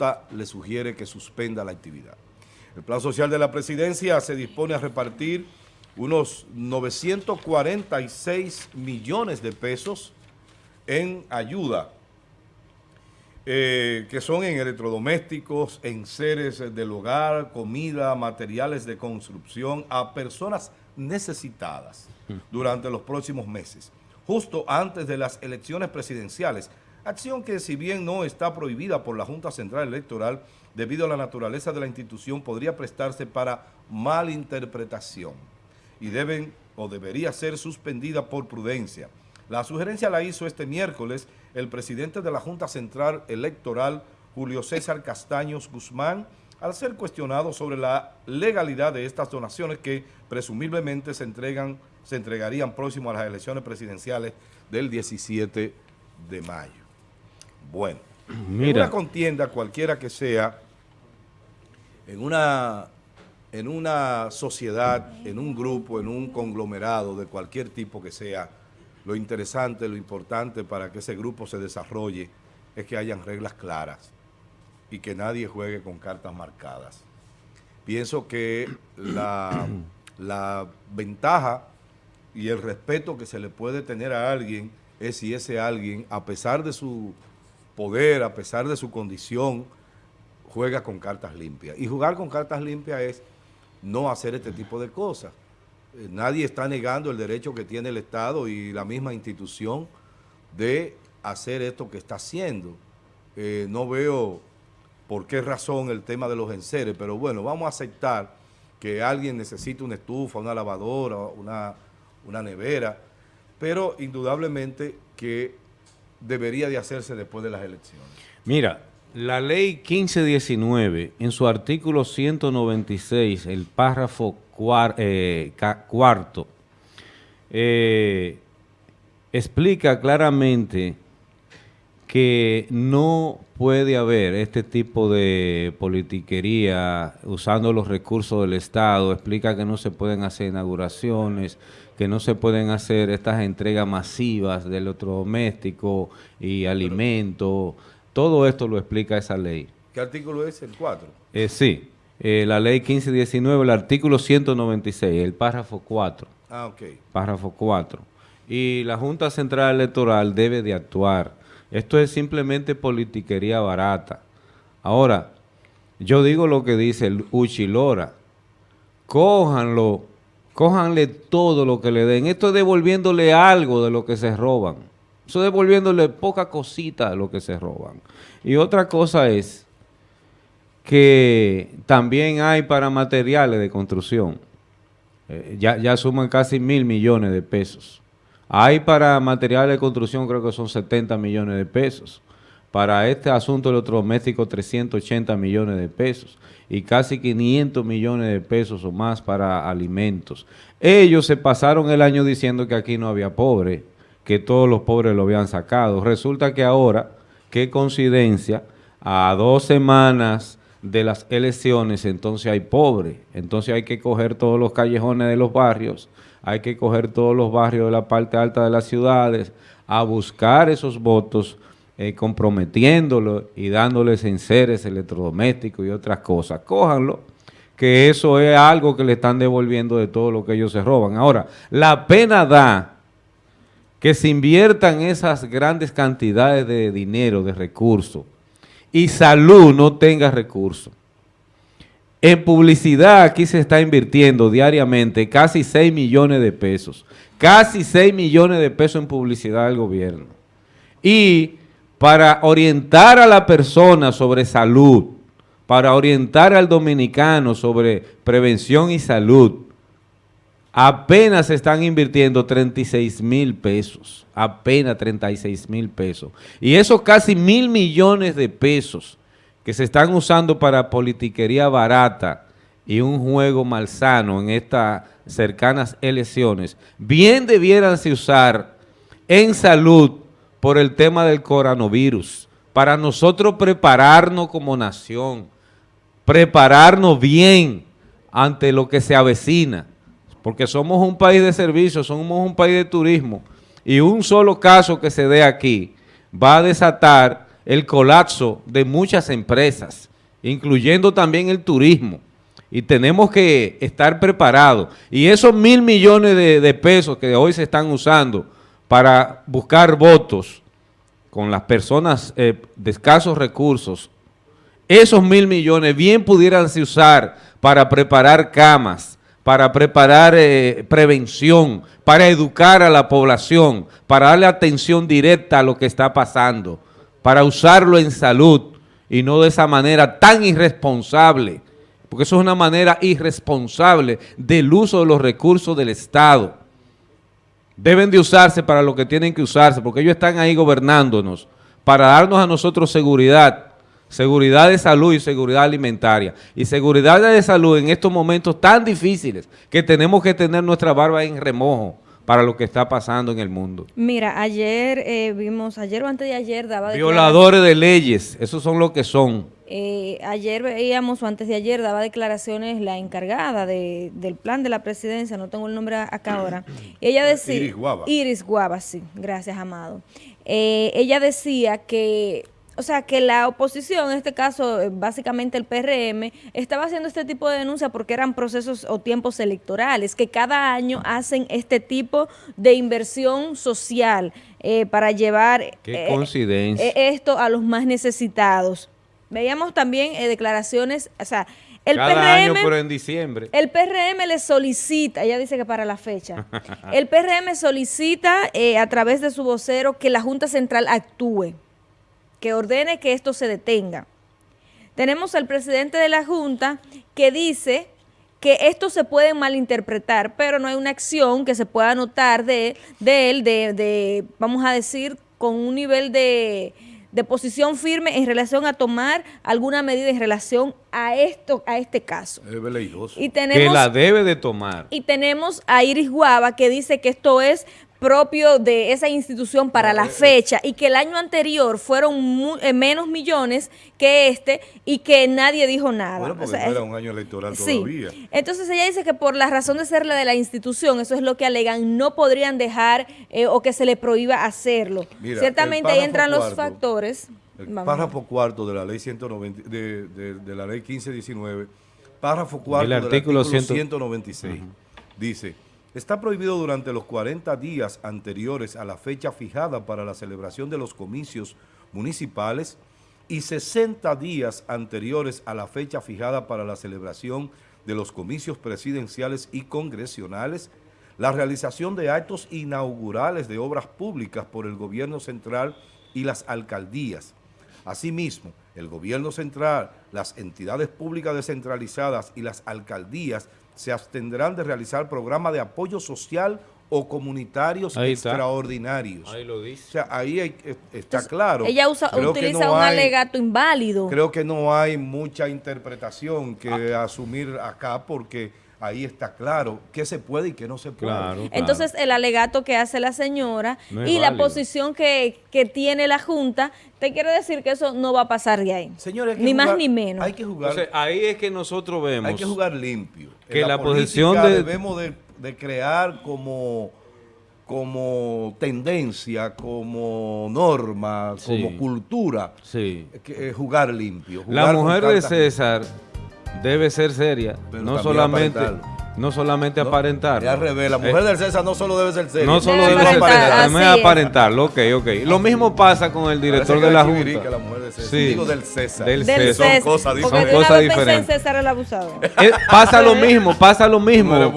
Junta le sugiere que suspenda la actividad. El Plan Social de la Presidencia se dispone a repartir unos 946 millones de pesos en ayuda, eh, que son en electrodomésticos, en seres del hogar, comida, materiales de construcción, a personas necesitadas durante los próximos meses, justo antes de las elecciones presidenciales, acción que si bien no está prohibida por la Junta Central Electoral, debido a la naturaleza de la institución, podría prestarse para malinterpretación y deben o debería ser suspendida por prudencia. La sugerencia la hizo este miércoles el presidente de la Junta Central Electoral, Julio César Castaños Guzmán, al ser cuestionado sobre la legalidad de estas donaciones que presumiblemente se, entregan, se entregarían próximo a las elecciones presidenciales del 17 de mayo. Bueno, Mira. en una contienda cualquiera que sea, en una, en una sociedad, en un grupo, en un conglomerado de cualquier tipo que sea, lo interesante, lo importante para que ese grupo se desarrolle es que hayan reglas claras y que nadie juegue con cartas marcadas. Pienso que la, la ventaja y el respeto que se le puede tener a alguien es si ese alguien, a pesar de su poder, a pesar de su condición, juega con cartas limpias. Y jugar con cartas limpias es no hacer este tipo de cosas. Eh, nadie está negando el derecho que tiene el Estado y la misma institución de hacer esto que está haciendo. Eh, no veo por qué razón el tema de los enseres, pero bueno, vamos a aceptar que alguien necesite una estufa, una lavadora, una, una nevera, pero indudablemente que debería de hacerse después de las elecciones. Mira, la ley 1519, en su artículo 196, el párrafo eh, cuarto, eh, explica claramente que no puede haber este tipo de politiquería usando los recursos del Estado, explica que no se pueden hacer inauguraciones, que no se pueden hacer estas entregas masivas de electrodoméstico y alimentos. Todo esto lo explica esa ley. ¿Qué artículo es? ¿El 4? Eh, sí, eh, la ley 1519, el artículo 196, el párrafo 4. Ah, ok. Párrafo 4. Y la Junta Central Electoral debe de actuar. Esto es simplemente politiquería barata. Ahora, yo digo lo que dice el Uchilora. Cójanlo Cójanle todo lo que le den. Esto es devolviéndole algo de lo que se roban. Eso es devolviéndole poca cosita de lo que se roban. Y otra cosa es que también hay para materiales de construcción. Eh, ya, ya suman casi mil millones de pesos. Hay para materiales de construcción creo que son 70 millones de pesos. Para este asunto electrodoméstico 380 millones de pesos y casi 500 millones de pesos o más para alimentos. Ellos se pasaron el año diciendo que aquí no había pobre, que todos los pobres lo habían sacado. Resulta que ahora, qué coincidencia, a dos semanas de las elecciones, entonces hay pobre. Entonces hay que coger todos los callejones de los barrios, hay que coger todos los barrios de la parte alta de las ciudades, a buscar esos votos eh, comprometiéndolo y dándoles enseres electrodomésticos y otras cosas. Cójanlo, que eso es algo que le están devolviendo de todo lo que ellos se roban. Ahora, la pena da que se inviertan esas grandes cantidades de dinero, de recursos, y salud no tenga recursos. En publicidad aquí se está invirtiendo diariamente casi 6 millones de pesos. Casi 6 millones de pesos en publicidad del gobierno. Y para orientar a la persona sobre salud, para orientar al dominicano sobre prevención y salud, apenas se están invirtiendo 36 mil pesos, apenas 36 mil pesos. Y esos casi mil millones de pesos que se están usando para politiquería barata y un juego malsano en estas cercanas elecciones, bien debieran usar en salud por el tema del coronavirus, para nosotros prepararnos como nación, prepararnos bien ante lo que se avecina, porque somos un país de servicios, somos un país de turismo, y un solo caso que se dé aquí va a desatar el colapso de muchas empresas, incluyendo también el turismo. Y tenemos que estar preparados. Y esos mil millones de, pesos que hoy se están usando para buscar votos con las personas eh, de escasos recursos, esos mil millones bien pudieran usar para preparar camas, para preparar eh, prevención, para educar a la población, para darle atención directa a lo que está pasando, para usarlo en salud y no de esa manera tan irresponsable, porque eso es una manera irresponsable del uso de los recursos del Estado. Deben de usarse para lo que tienen que usarse, porque ellos están ahí gobernándonos, para darnos a nosotros seguridad, seguridad de salud y seguridad alimentaria. Y seguridad de salud en estos momentos tan difíciles que tenemos que tener nuestra barba en remojo para lo que está pasando en el mundo. Mira, ayer eh, vimos, ayer o antes de ayer daba... Violadores de leyes, esos son lo que son. Eh, ayer veíamos, o antes de ayer, daba declaraciones la encargada de, del plan de la presidencia, no tengo el nombre acá ahora. ella decía... Iris Guava. Iris Guava, sí, gracias, Amado. Eh, ella decía que o sea, que la oposición, en este caso, eh, básicamente el PRM, estaba haciendo este tipo de denuncia porque eran procesos o tiempos electorales, que cada año hacen este tipo de inversión social eh, para llevar eh, esto a los más necesitados. Veíamos también declaraciones, o sea, el PRM, pero en diciembre. El PRM le solicita, ella dice que para la fecha, el PRM solicita a través de su vocero que la Junta Central actúe que ordene que esto se detenga. Tenemos al presidente de la Junta que dice que esto se puede malinterpretar, pero no hay una acción que se pueda notar de, de él, de, de, vamos a decir, con un nivel de, de posición firme en relación a tomar alguna medida en relación a esto, a este caso. Y tenemos, que la debe de tomar. Y tenemos a Iris Guava que dice que esto es propio de esa institución para la fecha y que el año anterior fueron eh, menos millones que este y que nadie dijo nada. Bueno, porque no era un año electoral todavía. Entonces ella dice que por la razón de ser la de la institución, eso es lo que alegan, no podrían dejar eh, o que se le prohíba hacerlo. Ciertamente ahí entran los factores. El párrafo cuarto de la ley 190, de, de, la ley 1519, párrafo cuarto del artículo, 196, dice Está prohibido durante los 40 días anteriores a la fecha fijada para la celebración de los comicios municipales y 60 días anteriores a la fecha fijada para la celebración de los comicios presidenciales y congresionales, la realización de actos inaugurales de obras públicas por el gobierno central y las alcaldías. Asimismo, el gobierno central, las entidades públicas descentralizadas y las alcaldías se abstendrán de realizar programas de apoyo social o comunitarios extraordinarios. Ahí lo dice. O sea, ahí está claro. Ella usa, utiliza un alegato inválido. Creo que no hay mucha interpretación que ah. asumir acá porque ahí está claro qué se puede y qué no se puede. Entonces, el alegato que hace la señora y la posición que, tiene la Junta, te quiero decir que eso no va a pasar de ahí. Señores, ni más ni menos. Hay que jugar. ahí es que nosotros vemos. Hay que jugar limpio. Que la, posición de... Debemos de, crear como como tendencia, como norma, como cultura, sí. que, jugar limpio. la mujer de César debe ser seria, no solamente no solamente aparentar. Ya revela, la mujer del César no solo debe ser seria. No solo debe, ser aparentar, debe aparentarlo, ok, ok. Lo mismo pasa con el director de la Junta. La mujer de César. Sí. Digo del César. Del, César. Son cosas diferentes. Son cosas diferentes. César el abusado. Eh, pasa lo mismo, pasa lo mismo.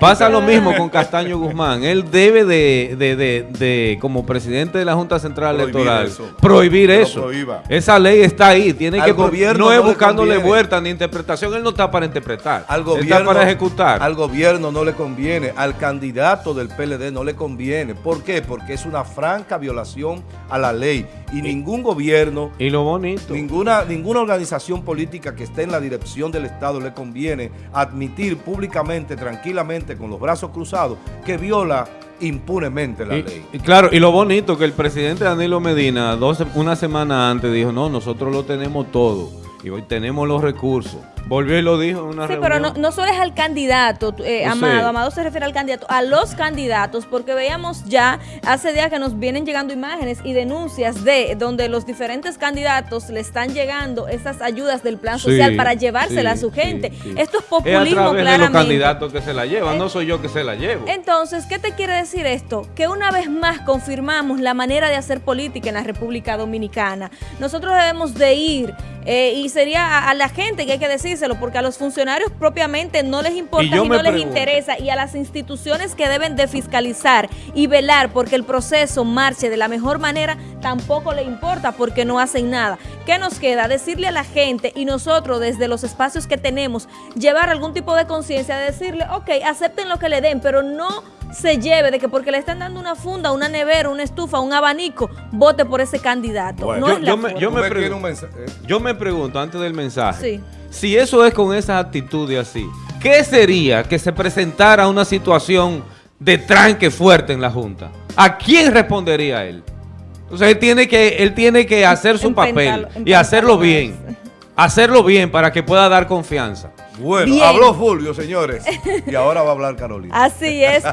pasa lo mismo con Castaño Guzmán. Él debe de, de, de, de como presidente de la Junta Central Electoral, prohibir eso. Esa ley está ahí. Tiene que gobierno no es buscándole vuelta ni interpretación. Él no está para interpretar. Al gobierno, está para ejecutar al gobierno no le conviene, al candidato del PLD no le conviene. ¿Por qué? Porque es una franca violación a la ley y, ningún gobierno... Y lo bonito. Ninguna, ninguna organización política que esté en la dirección del Estado le conviene admitir públicamente, tranquilamente, con los brazos cruzados, que viola impunemente la ley. Y claro, y lo bonito que el presidente Danilo Medina, dos, una semana antes, dijo, no, nosotros lo tenemos todo y hoy tenemos los recursos Volvió y lo dijo en una Sí, reunión. pero no, no solo es al candidato, eh, sé. Amado, Amado se refiere al candidato, a los candidatos, porque veíamos ya hace días que nos vienen llegando imágenes y denuncias de donde los diferentes candidatos le están llegando esas ayudas del plan Sí, social para llevársela sí, a su gente. sí. Esto es Es a populismo través de los claramente. candidatos que se la llevan, Eh, no soy yo que se la llevo. Entonces, ¿qué te quiere decir esto? Que una vez más confirmamos la manera de hacer política en la República Dominicana. Nosotros debemos de ir eh, y sería a, a la gente que hay que decírselo, porque a los funcionarios propiamente no les importa Y no les pregunto. interesa, y a las instituciones que deben de fiscalizar y velar porque el proceso marche de la mejor manera, tampoco le importa porque no hacen nada. ¿Qué nos queda? Decirle a la gente y nosotros desde los espacios que tenemos, llevar algún tipo de conciencia, de decirle, ok, acepten lo que le den, pero no se lleve de que porque le están dando una funda, una nevera, una estufa, un abanico, vote por ese candidato. Bueno, no yo- es la yo me- yo me Usted tiene pregun- un mensaje, eh, Yo me pregunto antes del mensaje, Sí. Si eso es con esas actitudes así, ¿qué sería que se presentara una situación de tranque fuerte en la Junta? ¿A quién respondería él? Entonces él tiene que, él tiene que hacer su papel y hacerlo bien. Hacerlo bien para que pueda dar confianza. Bueno, Bien. habló Fulvio, señores. Y ahora va a hablar Carolina. Así es.